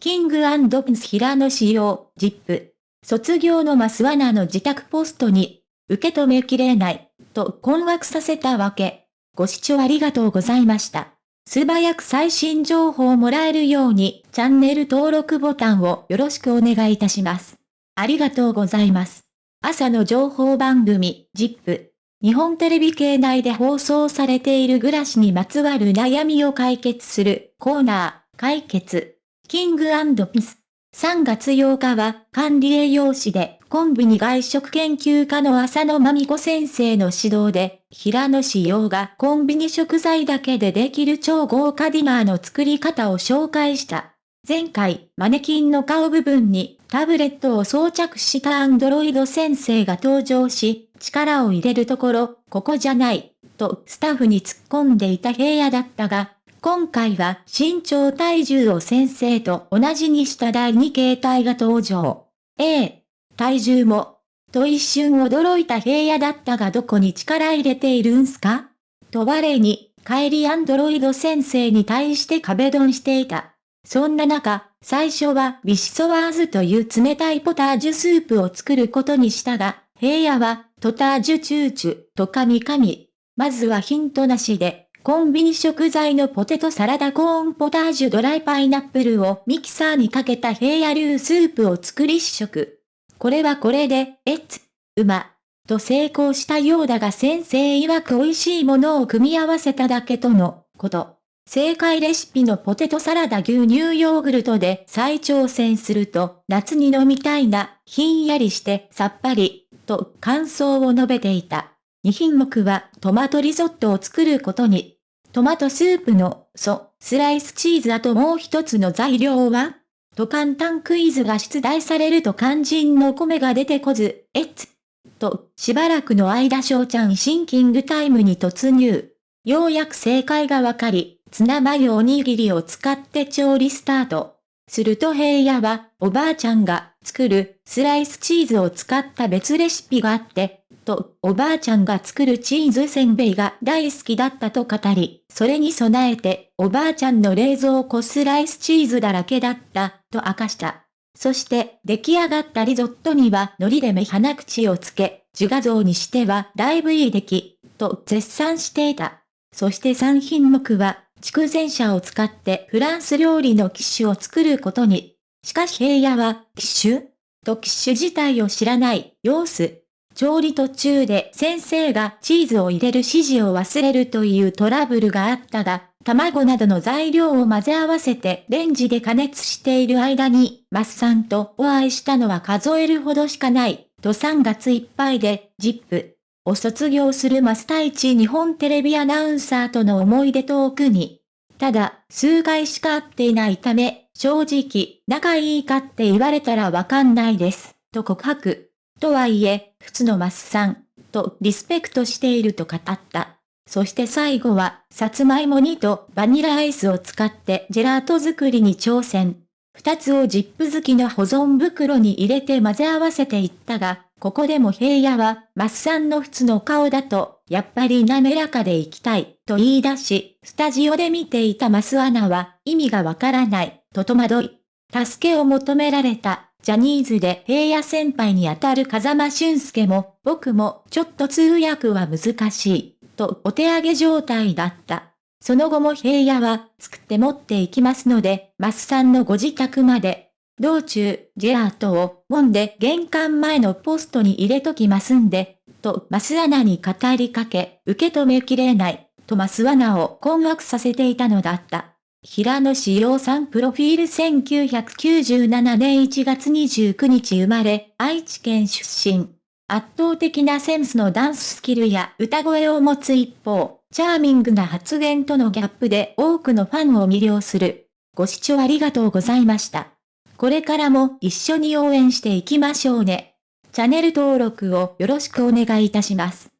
キングピンス平野仕様、ジップ。卒業のマスワナの自宅ポストに、受け止めきれない、と困惑させたわけ。ご視聴ありがとうございました。素早く最新情報をもらえるように、チャンネル登録ボタンをよろしくお願いいたします。ありがとうございます。朝の情報番組、ジップ。日本テレビ系内で放送されている暮らしにまつわる悩みを解決するコーナー、解決。キングピス。3月8日は管理栄養士でコンビニ外食研究家の浅野真美子先生の指導で、平野志陽がコンビニ食材だけでできる超豪華ディナーの作り方を紹介した。前回、マネキンの顔部分にタブレットを装着したアンドロイド先生が登場し、力を入れるところ、ここじゃない、とスタッフに突っ込んでいた平野だったが、今回は身長体重を先生と同じにした第2形態が登場。A、体重も。と一瞬驚いた平野だったがどこに力入れているんすか？と我に、帰りアンドロイド先生に対して壁ドンしていた。そんな中、最初はビシソワーズという冷たいポタージュスープを作ることにしたが、平野は、トタージュチューチュと神々。まずはヒントなしで、コンビニ食材のポテトサラダコーンポタージュドライパイナップルをミキサーにかけた平野流スープを作り試食。これはこれで、えっつ、うま、と成功したようだが先生曰く美味しいものを組み合わせただけとのこと。正解レシピのポテトサラダ牛乳ヨーグルトで再挑戦すると、夏に飲みたいな、ひんやりしてさっぱり、と感想を述べていた。2品目はトマトリゾットを作ることに。トマトスープの、ソ、スライスチーズあともう一つの材料はと簡単クイズが出題されると肝心の米が出てこず、えっつ。と、しばらくの間翔ちゃんシンキングタイムに突入。ようやく正解がわかり、ツナマヨおにぎりを使って調理スタート。すると平野は、おばあちゃんが作るスライスチーズを使った別レシピがあって、と、おばあちゃんが作るチーズせんべいが大好きだったと語り、それに備えて、おばあちゃんの冷蔵庫スライスチーズだらけだった、と明かした。そして、出来上がったリゾットには海苔で目鼻口をつけ、自画像にしてはだいぶいい出来、と絶賛していた。そして3品目は、筑前車を使ってフランス料理のキッシュを作ることに。しかし平野は、キッシュ？とキッシュ自体を知らない様子。調理途中で先生がチーズを入れる指示を忘れるというトラブルがあったが、卵などの材料を混ぜ合わせてレンジで加熱している間に、マッサンとお会いしたのは数えるほどしかない、と3月いっぱいで、ジップを卒業するマスタイチ日本テレビアナウンサーとの思い出トークに。ただ、数回しか会っていないため、正直、仲いいかって言われたらわかんないです、と告白。とはいえ、普通のマスさん、とリスペクトしていると語った。そして最後は、さつまいも煮とバニラアイスを使ってジェラート作りに挑戦。二つをジップ好きの保存袋に入れて混ぜ合わせていったが、ここでも平野は、マッサンの普通の顔だと、やっぱり滑らかでいきたい、と言い出し、スタジオで見ていたマスアナは、意味がわからない、と戸惑い。助けを求められた、ジャニーズで平野先輩にあたる風間俊介も、僕もちょっと通訳は難しい、とお手上げ状態だった。その後も平野は作って持っていきますので、マスさんのご自宅まで。道中、ジェラートを揉んで玄関前のポストに入れときますんで、とマスアナに語りかけ、受け止めきれない、とマスアナを困惑させていたのだった。平野志陽さんプロフィール1997年1月29日生まれ、愛知県出身。圧倒的なセンスのダンススキルや歌声を持つ一方、チャーミングな発言とのギャップで多くのファンを魅了する。ご視聴ありがとうございました。これからも一緒に応援していきましょうね。チャンネル登録をよろしくお願いいたします。